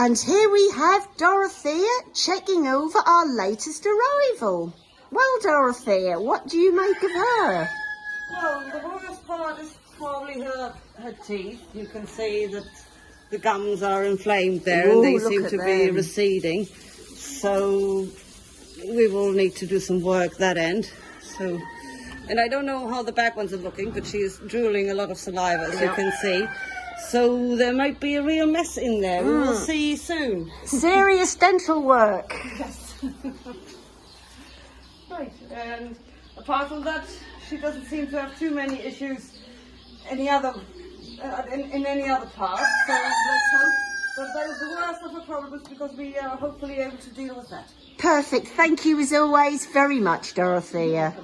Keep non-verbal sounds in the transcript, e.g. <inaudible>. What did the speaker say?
And here we have Dorothea checking over our latest arrival. Well, Dorothea, what do you make of her? Well, the worst part is probably her, her teeth. You can see that the gums are inflamed there Ooh, and they seem to be receding. So we will need to do some work that end. So, and I don't know how the back ones are looking, but she is drooling a lot of saliva, as you can see. So there might be a real mess in there. We Mm. will see you soon. Serious dental work. <laughs> Yes. <laughs> Right, and apart from that, she doesn't seem to have too many issues any other uh, in, in any other part. So let's hope that that is the worst of her problems because we are hopefully able to deal with that. Perfect. Thank you as always very much, Dorothea.